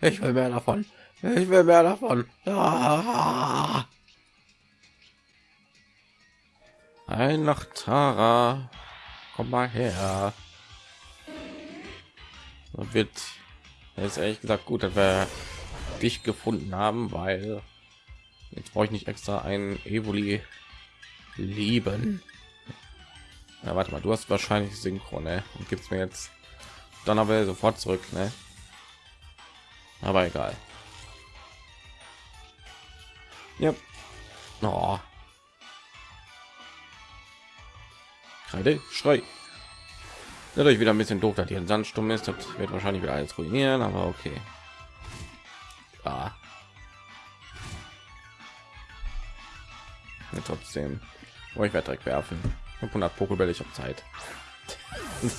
Ich will mehr davon. Ich will mehr davon. Ein nach Tara. Komm mal her. Das wird ist ehrlich gesagt gut, dass wir dich gefunden haben, weil jetzt brauche ich nicht extra ein Evoli lieben. Ja, warte mal, du hast wahrscheinlich Synchron, ne? Und gibt's mir jetzt dann aber sofort zurück, ne? Aber egal. Ja. Oh. Kreide, Schrei. Dadurch wieder ein bisschen doof, dass hier ein Sandsturm ist. Das wird wahrscheinlich wieder alles ruinieren, aber okay. Ja. ja trotzdem. Oh, ich werde direkt werfen. 500 Pokébälle, ich habe Zeit.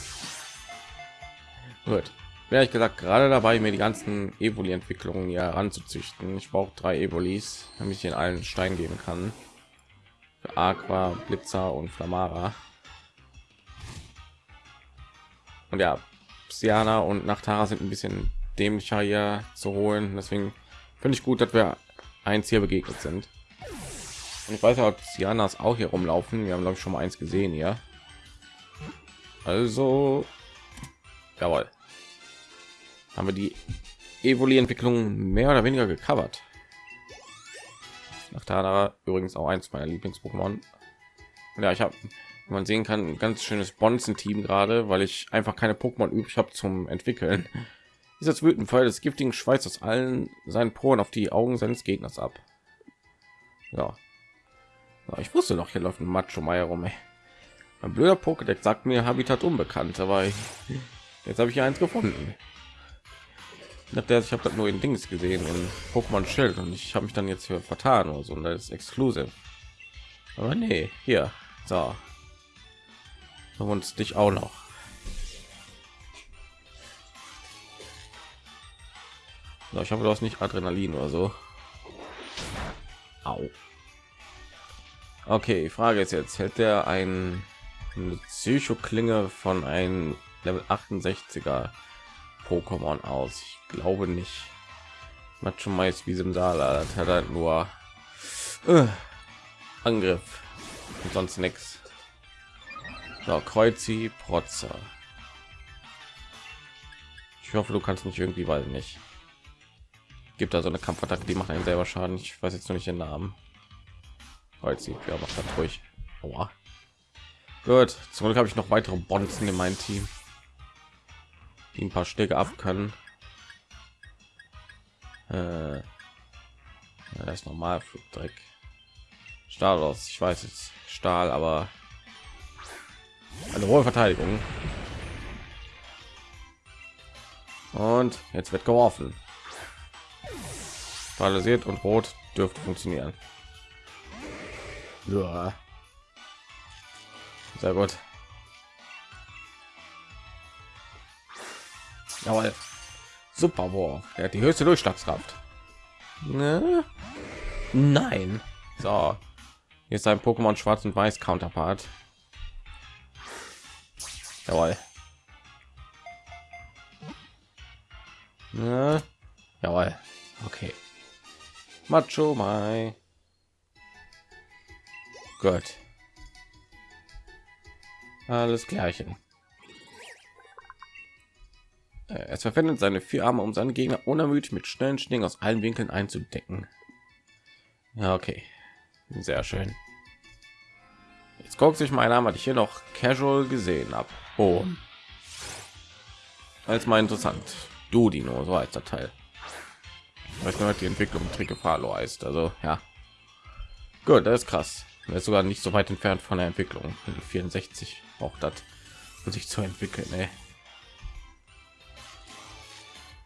Gut. Bin ich gesagt gerade dabei, mir die ganzen Evoli-Entwicklungen hier ranzuzüchten. Ich brauche drei Evolis, damit ich in allen Stein geben kann. Für Aqua, Blitzer und Flamara. Und ja, Siana und Nachtara sind ein bisschen dämlicher hier zu holen. Deswegen finde ich gut, dass wir eins hier begegnet sind. Und ich weiß ja, ob Sianas auch hier rumlaufen. Wir haben glaube ich schon mal eins gesehen hier. Also, jawohl. Haben wir die Evoli-Entwicklung mehr oder weniger gecovert. Nachtara übrigens auch eins meiner Lieblings-Pokémon. Ja, ich habe man sehen kann ein ganz schönes bonzen-team gerade weil ich einfach keine pokémon übrig habe zum entwickeln dieser wütend Fall des giftigen schweiß aus allen seinen poren auf die augen seines gegners ab ja, ja ich wusste doch hier läuft ein macho meier rum ey. mein blöder pokédeck sagt mir habitat unbekannt aber ich, jetzt habe ich hier eins gefunden nach ich habe das nur in dings gesehen in pokémon schild und ich habe mich dann jetzt hier vertan oder so und das ist exklusiv aber nee hier so und dich auch noch. So, ich du hast nicht Adrenalin oder so. Au. Okay, Frage ist jetzt, hält der ein Psychoklinge von einem Level 68er Pokémon aus? Ich glaube nicht. Macht schon meist wie im Saal, hat halt nur äh, Angriff und sonst nichts. So, Kreuzi, Protzer. Ich hoffe, du kannst nicht irgendwie, weil nicht. Gibt da so eine Kampfattacke, die macht einen selber Schaden. Ich weiß jetzt noch nicht den Namen. Kreuzi, ja, macht das ruhig. Gut, zum Glück habe ich noch weitere Bonzen in meinem Team, die ein paar Stücke ab können. Äh, das ist normal Flugdreck. Stahl aus, ich weiß jetzt Stahl, aber eine hohe Verteidigung. Und jetzt wird geworfen. Paralysiert und rot dürfte funktionieren. Ja. Sehr gut. Jawohl. Super War. Er hat die höchste Durchschlagskraft. Ne? Nein. So. Hier ist ein Pokémon Schwarz und Weiß Counterpart. Jawohl. Ja. Jawohl. Okay. Macho Mai. Gut. Alles klärchen. Äh, es verwendet seine vier Arme, um seine Gegner unermüdlich mit schnellen Schnitten aus allen Winkeln einzudecken. Ja, okay. Sehr schön. Jetzt guckt sich mein Name, ich hier noch casual gesehen habe. Oh. Als mal interessant. Du Dino, so als der Teil. Ich weiß die Entwicklung Trikefalo heißt. Also ja. Gut, das ist krass. Er ist sogar nicht so weit entfernt von der Entwicklung. 64 auch das, um sich zu entwickeln. Ey.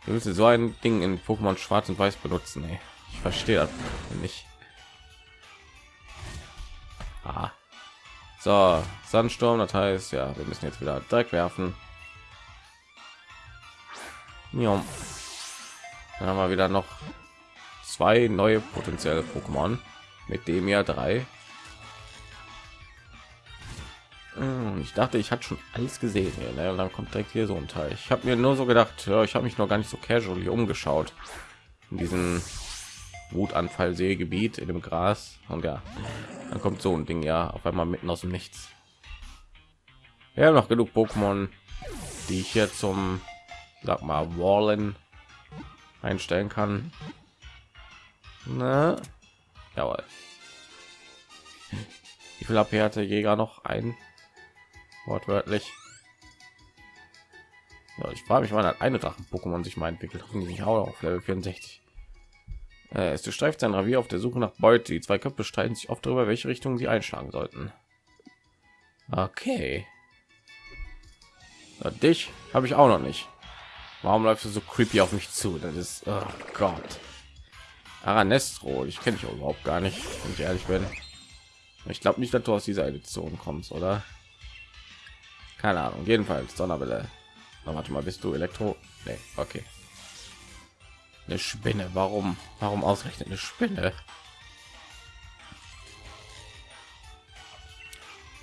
Du willst so ein Ding in Pokémon Schwarz und Weiß benutzen. Ey. Ich verstehe das nicht. Ah. So, Sandsturm, das heißt, ja, wir müssen jetzt wieder Dreck werfen. Ja. Dann haben wir wieder noch zwei neue potenzielle Pokémon mit dem ja drei. Hm, ich dachte, ich hatte schon alles gesehen hier, ne? und dann kommt direkt hier so ein Teil. Ich habe mir nur so gedacht, ja, ich habe mich noch gar nicht so casual hier umgeschaut in diesem Wutanfall-Seegebiet in dem Gras und ja, dann kommt so ein Ding ja auf einmal mitten aus dem Nichts. Ja, noch genug Pokémon, die ich hier zum, sag mal, Wallen einstellen kann. Na, jawohl. Wie viel AP hatte Jäger noch ein? Wortwörtlich. Ja, ich frage mich, wann hat eine Drachen-Pokémon sich mal entwickelt. Hoffentlich auch auf Level 64. Äh, es durchstreift sein Revier auf der Suche nach Beute. Die zwei Köpfe streiten sich oft darüber, welche Richtung sie einschlagen sollten. Okay. Ja, dich habe ich auch noch nicht. Warum läufst du so creepy auf mich zu? Das ist, oh Gott. Aranestro, ich kenne ich überhaupt gar nicht, wenn ich ehrlich bin. Ich glaube nicht, dass du aus dieser Edition kommst, oder? Keine Ahnung. Jedenfalls Donnerwelle. Na, warte mal, bist du Elektro? Nee, okay. Eine Spinne. Warum? Warum ausrechnet eine Spinne?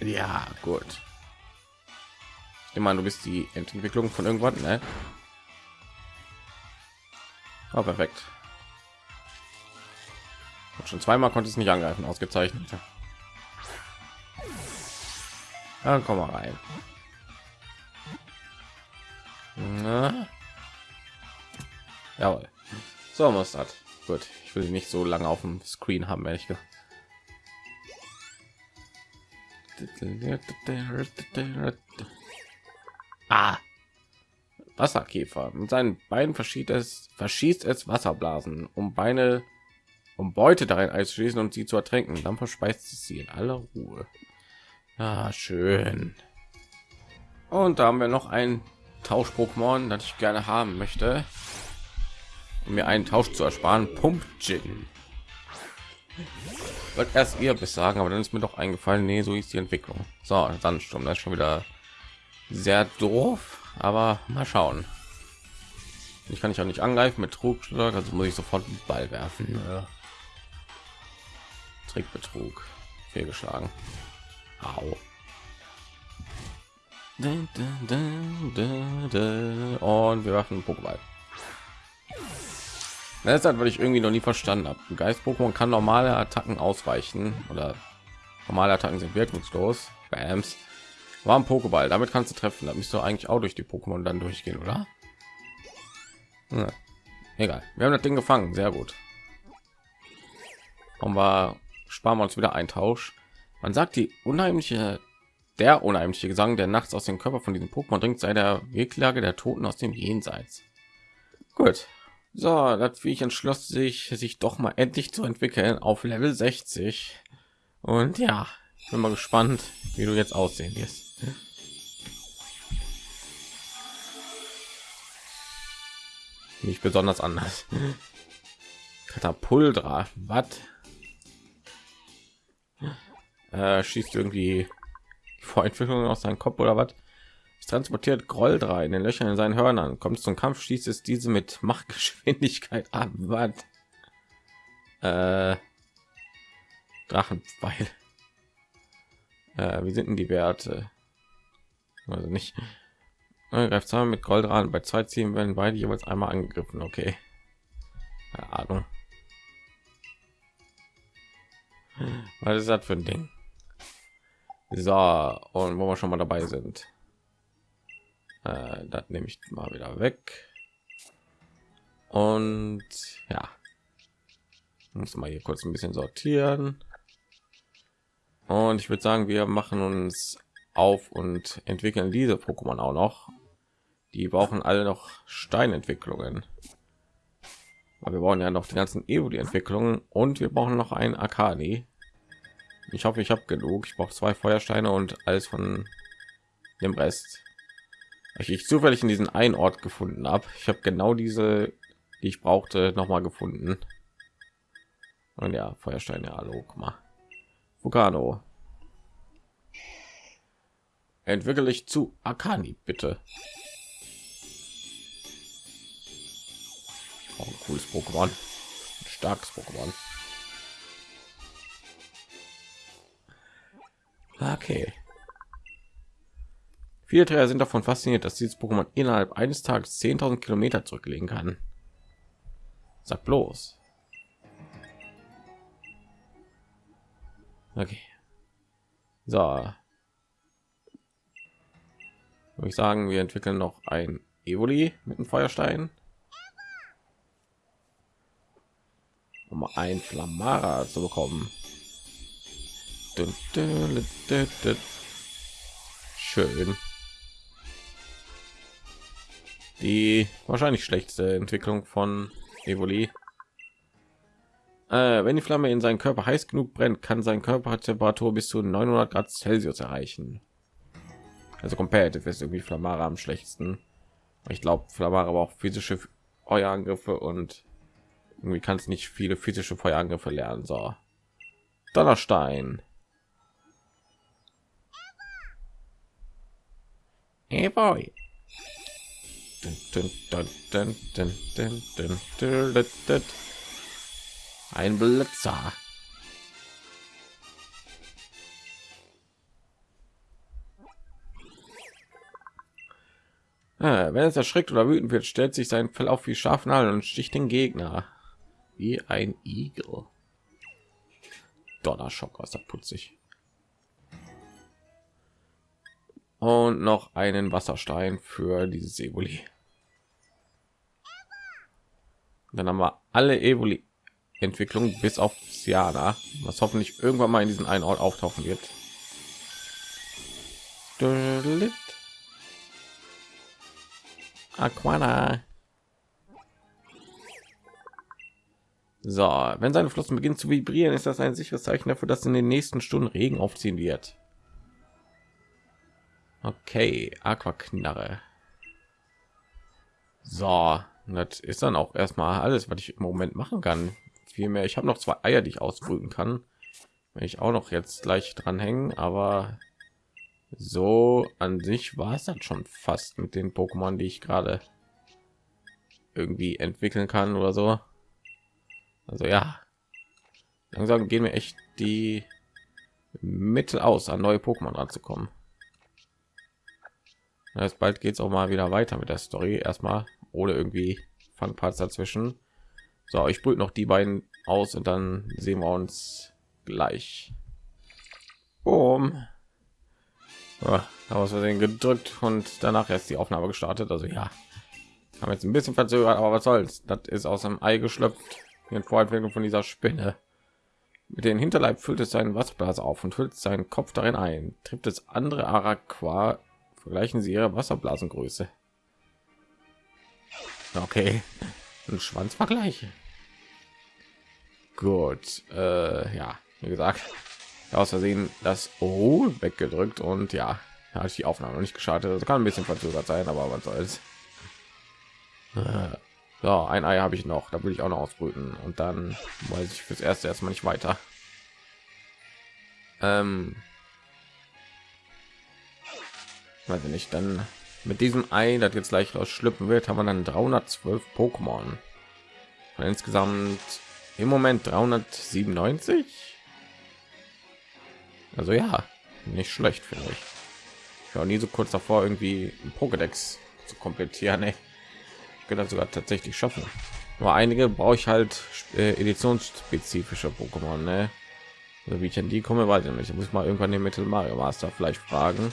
Ja, gut. Meine, du bist die Entwicklung von irgendwann, ne? Oh, perfekt. Und schon zweimal konnte es nicht angreifen, ausgezeichnet. Dann komm mal rein. Na? Jawohl. So muss das. Gut, ich will nicht so lange auf dem Screen haben, ehrlich gesagt. Ah. Wasserkäfer. Mit seinen Beinen verschießt es, verschießt es Wasserblasen, um Beine, um Beute darin einzuschließen und sie zu ertränken. Dann verspeist es sie in aller Ruhe. Ah, schön. Und da haben wir noch ein Tausch-Pokémon, das ich gerne haben möchte, um mir einen Tausch zu ersparen. Pump. Wollte erst ihr bis sagen, aber dann ist mir doch eingefallen, nee, so ist die Entwicklung. So, Sandsturm, das ist schon wieder sehr doof, aber mal schauen. Ich kann ich auch nicht angreifen mit Trugschlag, also muss ich sofort einen Ball werfen. Ja. Trickbetrug, fehlgeschlagen. Au. Und wir werfen Pokéball. Das hat, weil ich irgendwie noch nie verstanden habe. Geist-Pokémon kann normale Attacken ausweichen oder normale Attacken sind wirkungslos. Bams. War ein Pokéball, damit kannst du treffen. Da müsst du eigentlich auch durch die Pokémon dann durchgehen, oder? Ja. Egal. Wir haben das Ding gefangen. Sehr gut. Und wir sparen wir uns wieder ein Tausch. Man sagt, die unheimliche der unheimliche Gesang, der nachts aus dem Körper von diesem Pokémon dringt, sei der Weglage der Toten aus dem Jenseits. Gut. So, das ich entschloss sich, sich doch mal endlich zu entwickeln auf Level 60. Und ja, ich bin mal gespannt, wie du jetzt aussehen wirst. Nicht besonders anders. Katapultra, was? Äh, schießt irgendwie Vorentwicklung aus seinem Kopf oder was? Es transportiert Groll drei in den Löchern in seinen Hörnern. Kommt zum Kampf, schießt es diese mit Machtgeschwindigkeit ab. Was? Äh, Drachenpfeil. Äh, wie sind denn die Werte? Also nicht. Greift zusammen mit Goldrand. Bei zwei Zielen werden beide jeweils einmal angegriffen. Okay. Keine Ahnung. Was ist das für ein Ding? So, und wo wir schon mal dabei sind, äh, das nehme ich mal wieder weg. Und ja, muss mal hier kurz ein bisschen sortieren. Und ich würde sagen, wir machen uns auf und entwickeln diese Pokémon auch noch. Die brauchen alle noch Steinentwicklungen. Aber wir brauchen ja noch die ganzen Evoli-Entwicklungen und wir brauchen noch ein Akali. Ich hoffe, ich habe genug. Ich brauche zwei Feuersteine und alles von dem Rest. Ich, ich zufällig in diesen einen Ort gefunden habe. Ich habe genau diese, die ich brauchte, noch mal gefunden. Und ja, Feuersteine, hallo, guck mal. Vulcano. Entwickle ich zu Akani, bitte. Oh, ein cooles Pokémon. Ein starkes Pokémon. Okay. Viele Trainer sind davon fasziniert, dass dieses Pokémon innerhalb eines Tages 10.000 Kilometer zurücklegen kann. Sag bloß. Okay. So. Würde ich sagen, wir entwickeln noch ein Evoli mit dem Feuerstein. Um ein Flamara zu bekommen. Schön. Die wahrscheinlich schlechteste Entwicklung von Evoli. Äh, wenn die Flamme in seinen Körper heiß genug brennt, kann sein Körpertemperatur bis zu 900 Grad Celsius erreichen. Also competitive ist irgendwie Flamara am schlechtesten. Ich glaube, Flamara aber auch physische Feuerangriffe und irgendwie kann es nicht viele physische Feuerangriffe lernen. So, Donnerstein. Hey boy. Ein Blitzer. Ah, wenn es erschreckt oder wütend wird, stellt sich sein Fell auf wie Schafnadel und sticht den Gegner wie ein Igel. Donnerschock aus der putzig. Und noch einen Wasserstein für dieses Evoli. Dann haben wir alle Evoli Entwicklung bis auf Siana, was hoffentlich irgendwann mal in diesen einen Ort auftauchen wird. Aquana. So, wenn seine Flossen beginnen zu vibrieren, ist das ein sicheres Zeichen dafür, dass in den nächsten Stunden Regen aufziehen wird. Okay, Aquaknarre. So, das ist dann auch erstmal alles, was ich im Moment machen kann. Vielmehr, ich habe noch zwei Eier, die ich ausbrüten kann. Wenn ich auch noch jetzt gleich dranhängen, aber so an sich war es dann schon fast mit den Pokémon, die ich gerade irgendwie entwickeln kann oder so. Also ja, langsam gehen wir echt die Mittel aus, an neue Pokémon ranzukommen. Das bald geht es auch mal wieder weiter mit der Story. Erstmal ohne irgendwie Fangparts dazwischen. So, ich brüte noch die beiden aus und dann sehen wir uns gleich. Boom. Ja, aus Versehen gedrückt und danach erst die Aufnahme gestartet. Also ja, haben jetzt ein bisschen verzögert, aber was soll's? Das ist aus dem Ei geschlüpft in Vorentwicklung von dieser Spinne. Mit den Hinterleib füllt es seinen Wasserblas auf und füllt seinen Kopf darin ein. Trifft es andere Araqua, vergleichen sie ihre Wasserblasengröße. Okay, ein Schwanzvergleich. Gut, äh, ja, wie gesagt, aus Versehen das O weggedrückt und ja, hatte ich die Aufnahme noch nicht gestartet. Das kann ein bisschen verzögert sein, aber was soll's. Äh. So, ein Ei habe ich noch, da will ich auch noch ausbrüten und dann weiß ich fürs erste erstmal nicht weiter. Ähm, weiß ich dann mit diesem Ei, das jetzt gleich schlüpfen wird, haben wir dann 312 Pokémon. Und insgesamt im Moment 397. Also ja, nicht schlecht finde ich. Ich war nie so kurz davor, irgendwie ein Pokédex zu komplettieren. Ey kann das sogar tatsächlich schaffen. Nur einige brauche ich halt äh, editionsspezifische Pokémon, ne? Also wie ich an die komme, weiß ich nicht. Ich muss mal irgendwann den Mittel Mario Master vielleicht fragen,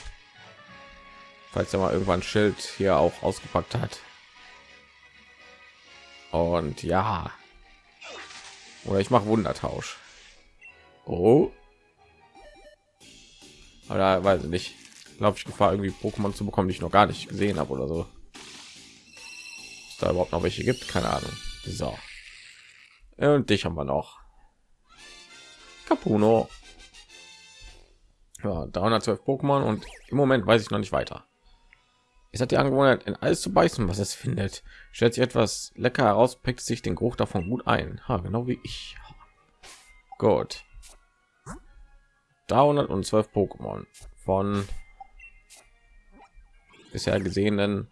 falls er mal irgendwann Schild hier auch ausgepackt hat. Und ja, oder ich mache Wundertausch. Oh, aber weiß ich nicht. Glaube ich Gefahr irgendwie Pokémon zu bekommen, die ich noch gar nicht gesehen habe oder so. Da überhaupt noch welche gibt keine ahnung. So. Und dich haben wir noch. Capuno. Ja, 312 pokémon und im moment weiß ich noch nicht weiter es hat die angewohnheit in alles zu beißen was es findet. Stellt sich etwas lecker heraus pickt sich den geruch davon gut ein. Ha, genau wie ich. Gut. 312 pokémon. Von bisher gesehenen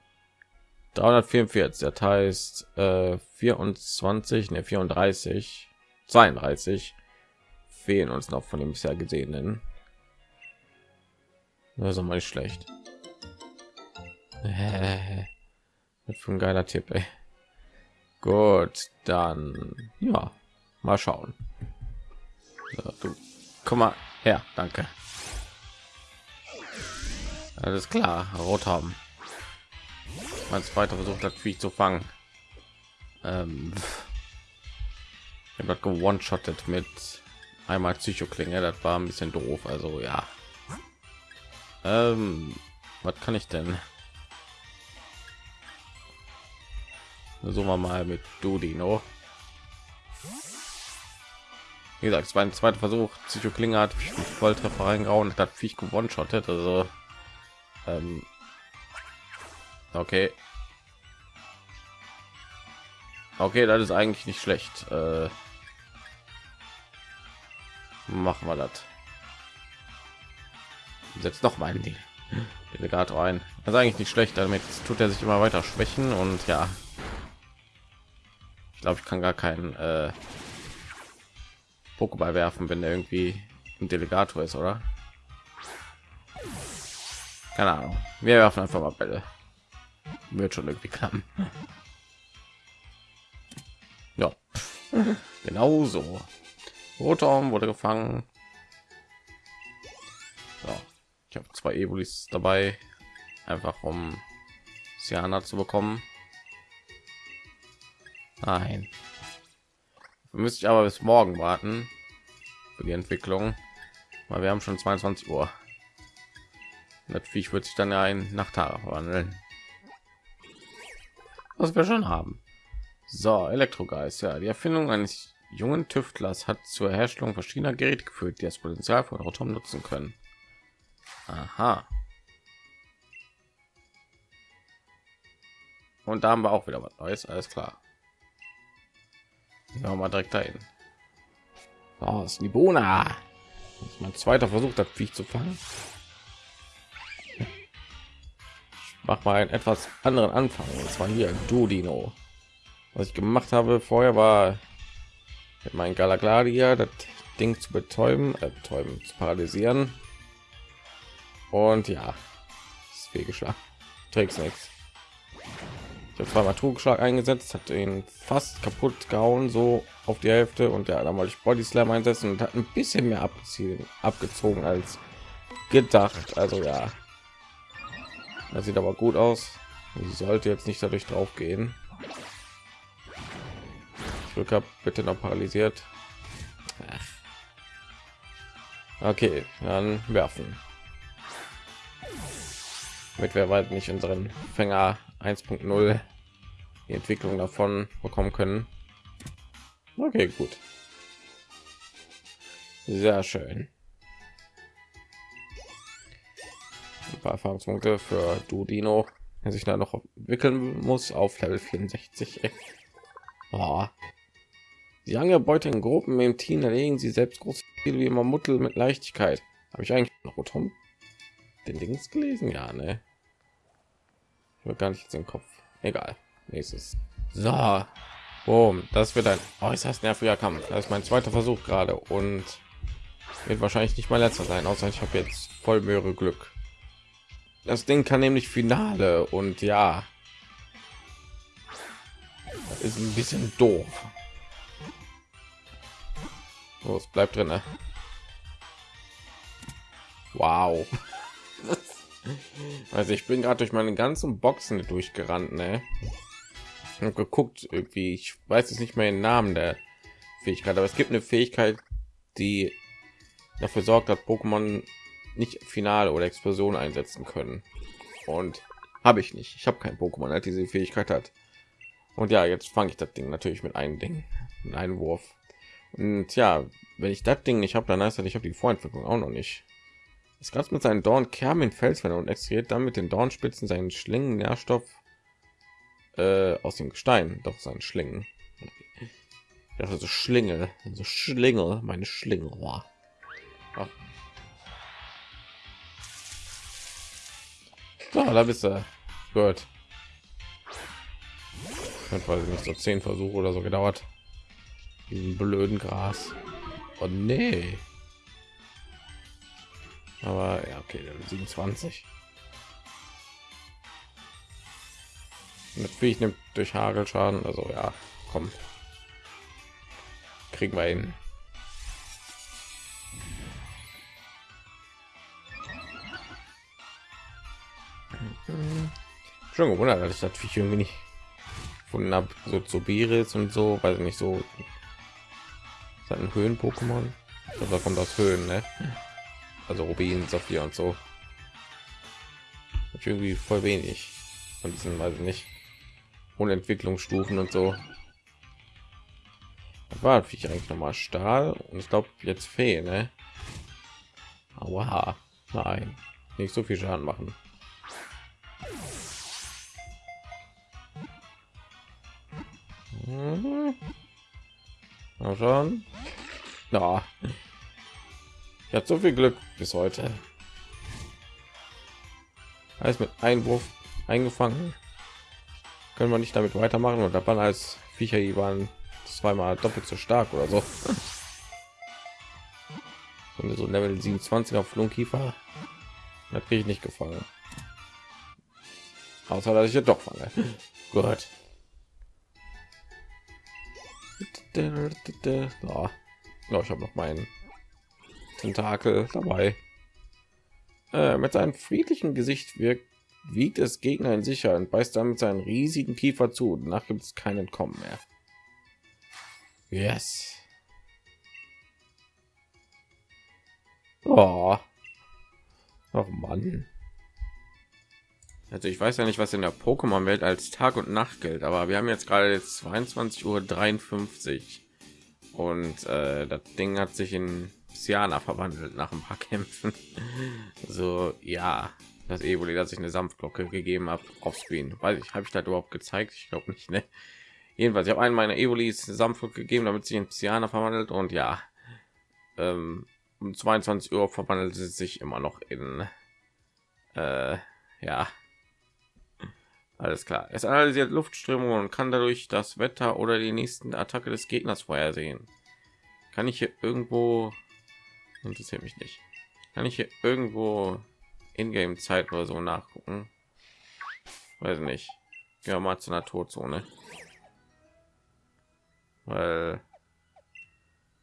344 das heißt äh, 24 ne 34 32 fehlen uns noch von dem bisher gesehenen. Also mal nicht schlecht Mit für ein geiler Tipp, ey. Gut, dann ja, mal schauen. So, du, komm mal her, danke. Alles klar, rot haben. Mein zweiter versucht hat, wie zu fangen. Ähm, ich habe gewone-shottet mit einmal Psychoklinge. Das war ein bisschen doof. Also ja. Ähm, was kann ich denn? Versuchen wir mal mit Dudino. Wie gesagt, es war ein zweiter Versuch. Psychoklinge hat Volltreffer reingehauen, hat Viech gewonnen shottet. Also ähm, okay. Okay, das ist eigentlich nicht schlecht. Äh, machen wir das. Setzt noch mal die Delegator ein. Das ist eigentlich nicht schlecht. Damit tut er sich immer weiter schwächen und ja. Ich glaube, ich kann gar keinen äh, Pokéball werfen, wenn er irgendwie ein Delegator ist, oder? Keine Ahnung. Wir werfen einfach mal Bälle. Wird schon irgendwie klappen. Ja, genau so. Rotom wurde gefangen. So. Ich habe zwei Evolis dabei, einfach um Siana zu bekommen. Nein. Müsste ich aber bis morgen warten für die Entwicklung, weil wir haben schon 22 Uhr. Natürlich wird sich dann ja ein Nachtara verwandeln. Was wir schon haben. So, Elektrogeist, ja, die Erfindung eines jungen Tüftlers hat zur Herstellung verschiedener Geräte geführt, die das Potenzial von Rotom nutzen können. Aha. Und da haben wir auch wieder was Neues, alles klar. Ja, mal direkt dahin. Ist Libona. mein zweiter Versuch, das Viech zu fangen. mach mal einen etwas anderen Anfang. Und zwar hier Dudino. Was ich gemacht habe vorher war mit meinem Galagladia das Ding zu betäuben, äh, betäuben, zu paralysieren. Und ja, ist fehlgeschlagen. Trägt nichts. Ich habe zweimal Trugschlag eingesetzt, hat ihn fast kaputt gehauen, so auf die Hälfte. Und ja, dann wollte ich Body Slam einsetzen und hat ein bisschen mehr abgezogen, abgezogen als gedacht. Also ja, das sieht aber gut aus. Sie sollte jetzt nicht dadurch drauf gehen. Glück habe bitte noch paralysiert. Okay, dann werfen. Mit wer weit nicht unseren Fänger 1.0 die Entwicklung davon bekommen können. Okay, gut. Sehr schön. ein paar Erfahrungspunkte für Dudino, der sich da noch entwickeln muss auf Level 64. Oh. Die lange Beute in Gruppen im Team erlegen sie selbst groß wie immer Muttel mit Leichtigkeit. Habe ich eigentlich noch Tom den Dings gelesen? Ja, ne? Will gar nicht im Kopf. Egal. Nächstes. So. Boom. Das wird ein äußerst nerviger Kampf. Das ist mein zweiter Versuch gerade und wird wahrscheinlich nicht mein letzter sein, außer ich habe jetzt voll mehrere Glück. Das Ding kann nämlich Finale und ja, ist ein bisschen doof. Oh, es bleibt drin. Wow. Also ich bin gerade durch meine ganzen Boxen durchgerannt, ne? Und geguckt irgendwie. Ich weiß jetzt nicht mehr den Namen der Fähigkeit, aber es gibt eine Fähigkeit, die dafür sorgt, dass Pokémon nicht Finale oder Explosion einsetzen können. Und habe ich nicht. Ich habe kein Pokémon, hat diese Fähigkeit hat. Und ja, jetzt fange ich das Ding natürlich mit einem Ding, mit einem Wurf. Und ja, wenn ich das Ding nicht habe, dann heißt das, ich habe die Vorentwicklung auch noch nicht. Das Ganze mit seinen Dorn Kerm in Felswände und extrahiert dann mit den Dornspitzen seinen Schlingen Nährstoff äh, aus dem Gestein. Doch sein Schlingen. Ja, so Schlingel, so Schlingel, meine Schlingel. Ach, So, da bist du. Gut. Hat weiß nicht so zehn Versuche oder so gedauert. Diesen blöden Gras. Oh nee. Aber ja, okay, 27. Natürlich nimmt durch Hagel Schaden, also ja, komm. Kriegen wir hin. Schon gewundert, dass ich das Viech irgendwie nicht gefunden habe. So zu Biris und so, weil nicht so. Ist ein Höhen-Pokémon? Da kommt aus Höhen, ne? Also Rubin, Sophia und so. irgendwie voll wenig von diesen, weiß ich nicht, ohne Entwicklungsstufen und so. Das war ich eigentlich noch mal Stahl und ich glaube jetzt Fee, ne? Aua, nein, nicht so viel Schaden machen. Mhm. Mal schauen. Ja. Ich hatte so viel Glück bis heute. Alles mit Einwurf eingefangen. Können wir nicht damit weitermachen und da waren als Viecher die waren zweimal doppelt so stark oder so. Und so Level 27 auf Flunkiefer hat ich nicht gefallen. Außer dass ich ja doch fange. Gut. Oh, ich habe noch meinen Tentakel dabei. Äh, mit seinem friedlichen Gesicht wirkt, wiegt es Gegner in sicher und beißt damit seinen riesigen Kiefer zu. Danach gibt es kein Entkommen mehr. Yes. Oh. Oh Mann. Also ich weiß ja nicht, was in der Pokémon-Welt als Tag und Nacht gilt, aber wir haben jetzt gerade jetzt 22 Uhr 53 und äh, das Ding hat sich in Siana verwandelt nach ein paar Kämpfen. so ja, das Evoli, dass ich eine Sanftglocke gegeben habe auf Screen. Weiß ich, habe ich das überhaupt gezeigt? Ich glaube nicht. Ne? Jedenfalls, ich habe einen meiner Evolis Sanftglocke gegeben, damit sich in Siana verwandelt und ja, ähm, um 22 Uhr verwandelt es sich immer noch in äh, ja alles klar. Es analysiert Luftströmungen und kann dadurch das Wetter oder die nächsten Attacke des Gegners vorhersehen. Kann ich hier irgendwo interessiert mich nicht. Kann ich hier irgendwo in-game Zeit oder so nachgucken? Weiß nicht. Ja, mal zu einer Todzone. Weil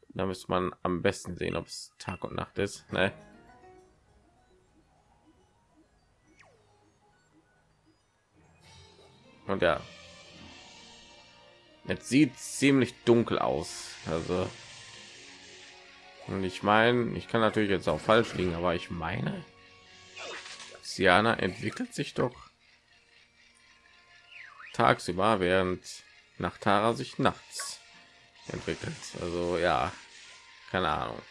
da müsste man am besten sehen, ob es Tag und Nacht ist. Ne? Und ja, jetzt sieht ziemlich dunkel aus. Also, und ich meine, ich kann natürlich jetzt auch falsch liegen, aber ich meine, Siana entwickelt sich doch tagsüber, während nach Tara sich nachts entwickelt. Also ja, keine Ahnung.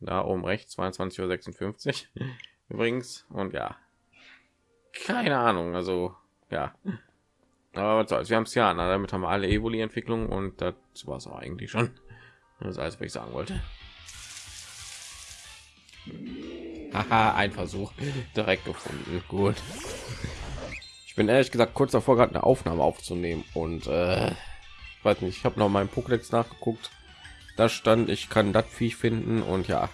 Da oben rechts 22:56 Uhr übrigens und ja, keine Ahnung. Also ja. Aber was soll's, wir haben es ja, damit haben wir alle Evoli-Entwicklungen und das war es auch eigentlich schon. Das ist alles, was ich sagen wollte. Haha, ein Versuch direkt gefunden. Gut. Ich bin ehrlich gesagt kurz davor, gerade eine Aufnahme aufzunehmen und äh, weiß nicht, ich habe noch meinen Pokédex nachgeguckt. Da stand, ich kann das Viech finden und ja,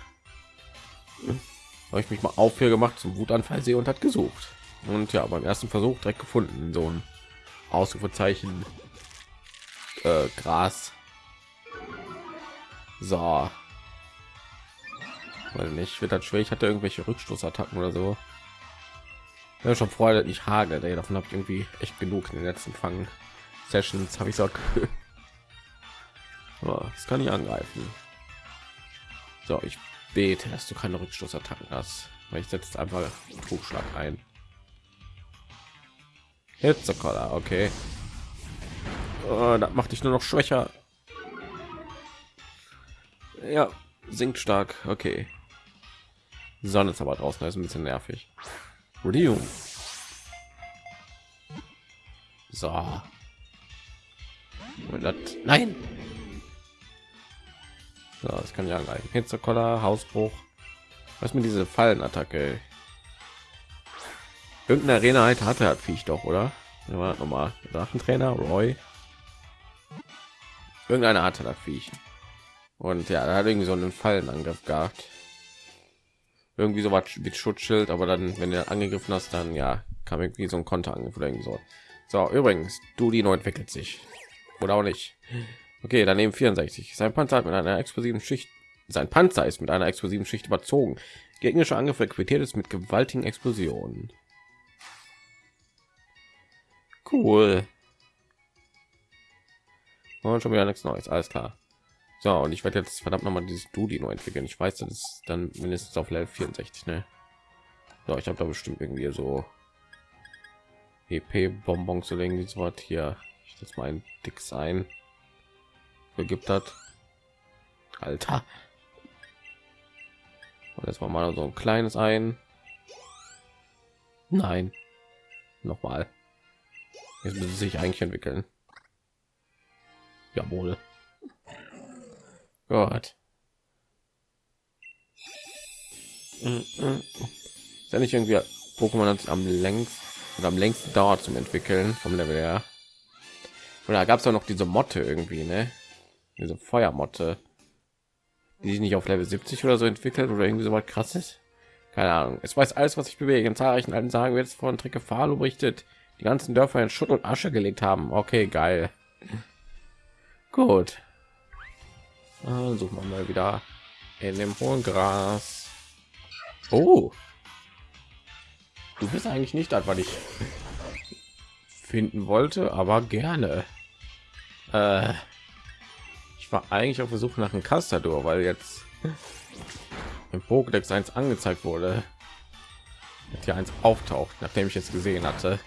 habe ich mich mal auf hier gemacht zum Wutanfall sehe und hat gesucht und ja beim ersten Versuch direkt gefunden so ein Ausrufezeichen äh, Gras. So, weil nicht wird das schwer. Ich hatte irgendwelche Rückstoßattacken oder so. Ja, schon freut nicht hagelt. Ey. Davon habe ich irgendwie echt genug in den letzten Fangen Sessions habe ich so. das kann ich angreifen. So, ich bete, dass du keine Rückstoßattacken hast, weil ich setze einfach Trugschlag ein. Hitzekoller, okay. Oh, das macht dich nur noch schwächer. Ja, sinkt stark. Okay. Sonne ist aber draußen, ist ein bisschen nervig. Rio. So. Nein. So, das kann ja angreifen. Hitzekoller, Hausbruch. Was mit diese Fallenattacke? Irgendeine Arena halt hatte hat Viech doch, oder? Nochmal Drachentrainer Roy. Irgendeine Art hat Viech. Und ja, er hat irgendwie so einen Fallenangriff gehabt. Irgendwie so was mit Schutzschild, aber dann, wenn du angegriffen hast, dann ja, kam irgendwie so ein Konterangriff oder irgendwie so. So, übrigens, du die neu entwickelt sich. Oder auch nicht. Okay, daneben 64. Sein Panzer hat mit einer explosiven Schicht. Sein Panzer ist mit einer explosiven Schicht überzogen. Gegnerische Angriffe quittiert es mit gewaltigen Explosionen. Cool. Und schon wieder nichts Neues. Alles klar. So, und ich werde jetzt verdammt noch mal dieses Dudi neu entwickeln. Ich weiß, das ist dann mindestens auf Level 64. Ne? So, ich habe da bestimmt irgendwie so EP-Bonbons oder irgendwie so was hier. Ich das mal ein Dix ein. Gibt hat. Alter. Und jetzt mal so ein kleines ein. Nein. Nochmal. Jetzt müssen sich eigentlich entwickeln. Jawohl. Gott. Ist ja nicht irgendwie Pokémon am längsten oder am längsten dauert zum entwickeln vom Level her. Oder gab es auch noch diese Motte irgendwie, ne? Diese Feuermotte, die sich nicht auf Level 70 oder so entwickelt oder irgendwie so was krasses. Keine Ahnung. Es weiß alles, was ich bewege. In zahlreichen alten Sagen wird jetzt von Trecke Falo berichtet, die ganzen Dörfer in Schutt und Asche gelegt haben. Okay, geil. Gut. Dann suchen wir mal wieder in dem hohen Gras. Oh. Du bist eigentlich nicht das, was ich finden wollte, aber gerne. Äh, ich war eigentlich auf der Suche nach einem Castador, weil jetzt im Pokédex 1 angezeigt wurde. Hier eins auftaucht, nachdem ich es gesehen hatte.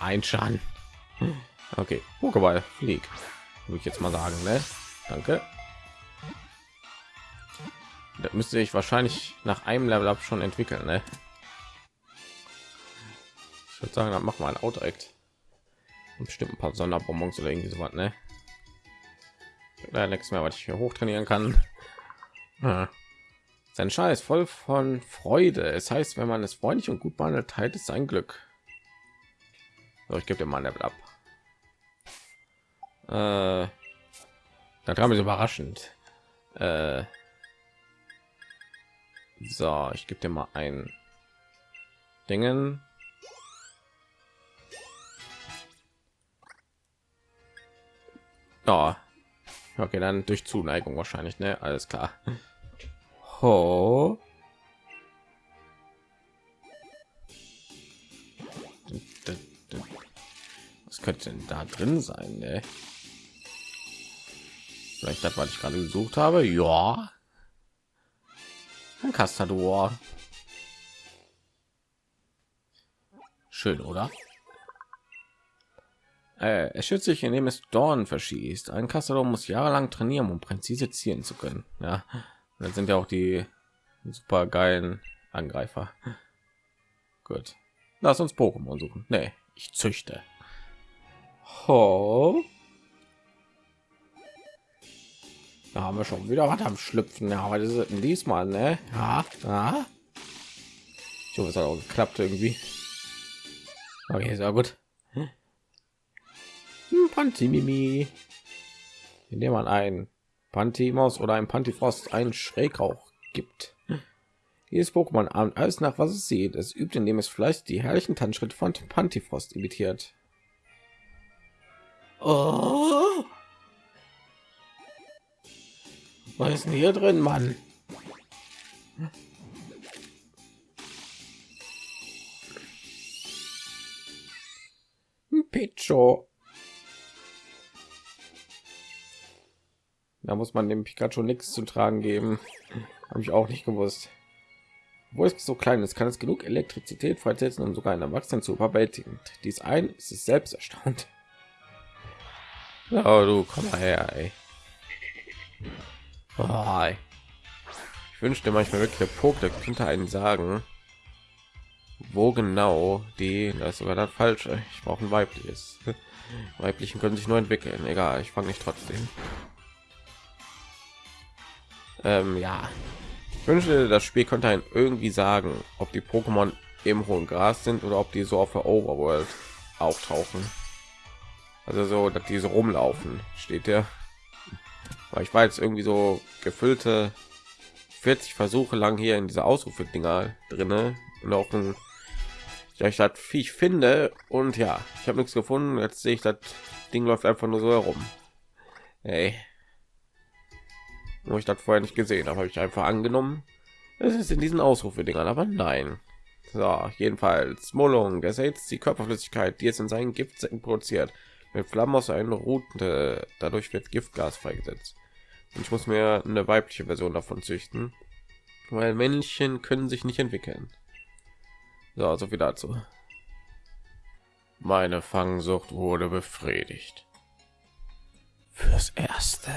Ein Schaden. Okay, Pokéball, flieg. Würde ich jetzt mal sagen, ne? Danke. Das müsste ich wahrscheinlich nach einem Level up schon entwickeln, ne? Ich würde sagen, dann machen wir ein Auto direkt. Bestimmt ein paar Sonderbonbons oder irgendwie so was, ne? Ja, nichts mehr, was ich hier hochtrainieren kann. Ja. Sein Scheiß voll von Freude. Es heißt, wenn man es freundlich und gut behandelt, teilt es sein Glück. So, ich gebe dir mal ein Level ab. Äh, da kam es überraschend. Äh, so, ich gebe dir mal ein Dingen. Ja. Okay, dann durch Zuneigung wahrscheinlich, ne? Alles klar. Ho. Was könnte denn da drin sein, ne? Vielleicht das, was ich gerade gesucht habe. Ja. Ein Castador. Schön, oder? Äh, er schützt sich, indem es Dorn verschießt. Ein Castador muss jahrelang trainieren, um präzise zielen zu können. Ja, dann sind ja auch die super geilen Angreifer. Gut, lass uns Pokémon suchen. Nee, ich züchte. Ho. Da haben wir schon wieder was am Schlüpfen. Ja, aber das ist diesmal, ne? Ja, ja. Ich hoffe, es hat auch geklappt irgendwie. Okay, sehr gut. Hm, Pantimimi. Indem man ein Pantimos oder ein Pantifrost einen Schrägrauch gibt. Jedes Pokémon ahmt alles nach, was es sieht. Es übt, indem es vielleicht die herrlichen Tanzschritte von Pantifrost imitiert. Oh. Was ist denn hier drin, Mann? Picho. Da muss man dem Pikachu nichts zu tragen geben. Habe ich auch nicht gewusst. Wo es so klein ist, kann es genug Elektrizität freisetzen, um sogar einen Erwachsenen zu überwältigen. Dies ein ist es selbst erstaunt. Oh, du komm mal her, ey. Oh, ich wünschte manchmal wirklich der Pokédex könnte einen sagen, wo genau die, das ist sogar das falsche. Ich brauche ein weibliches. Weiblichen können sich nur entwickeln. Egal, ich fange nicht trotzdem. Ähm, ja, ich wünschte, das Spiel könnte einen irgendwie sagen, ob die Pokémon im hohen Gras sind oder ob die so auf der Overworld auftauchen. Also so, dass diese so rumlaufen, steht der weil ich war jetzt irgendwie so gefüllte 40 Versuche lang hier in diese Ausrufe Dinger drinne und auch ein ja, ich das Viech finde und ja, ich habe nichts gefunden. Jetzt sehe ich das Ding läuft einfach nur so herum. Hey. Wo ich das vorher nicht gesehen habe, habe ich einfach angenommen. Es ist in diesen Ausrufe-Dingern, aber nein. So, jedenfalls Mollung ersetzt die Körperflüssigkeit, die es in seinen Giftsäcken produziert. Mit Flammen aus einer Route, dadurch wird Giftgas freigesetzt ich muss mir eine weibliche Version davon züchten, weil Männchen können sich nicht entwickeln. So, also viel dazu. Meine Fangsucht wurde befriedigt. Fürs Erste.